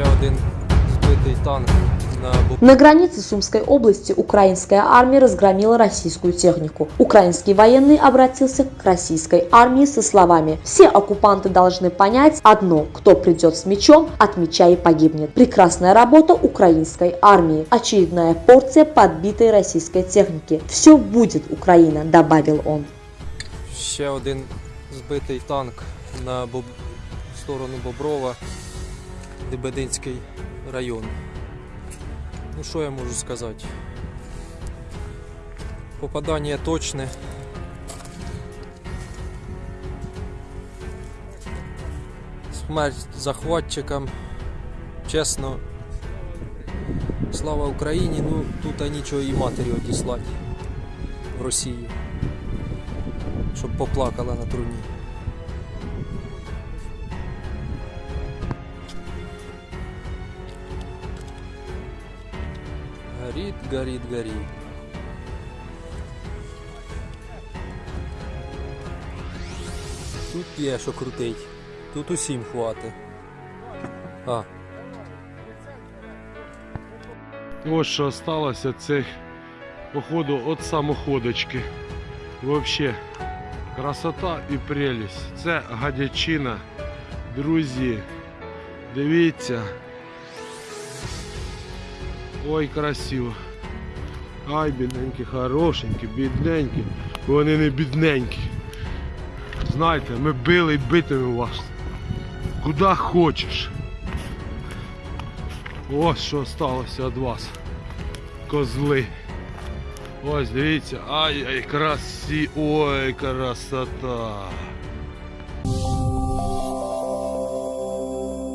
один збитий танк на границе Сумской области украинская армия разгромила российскую технику. Украинский военный обратился к российской армии со словами «Все оккупанты должны понять одно, кто придет с мечом, от меча и погибнет». Прекрасная работа украинской армии. Очередная порция подбитой российской техники. Все будет, Украина, добавил он. ще один збитий танк на Боб... сторону Боброва, Дебединський район. Ну що я можу сказати? Попадання точне. Смерть захватчикам. Чесно. Слава Україні, ну тут нічого і матері одіслати в Росії щоб поплакала на труні. Горить, горить, горить. Тут є що крутить. Тут усім хватить. А, Ось що осталося цих походу от самоходочки. Вообще красота і прелість. Це гадячина. Друзі, дивіться. Ой, красиво. Ай, бідненькі, хорошенькі, бідненькі. Вони не бідненькі. Знаєте, ми били і битимемо вас. Куди хочеш. Ось що сталося від вас. Козли. Ось дивіться. Ай, ай, красі. Ой, красота.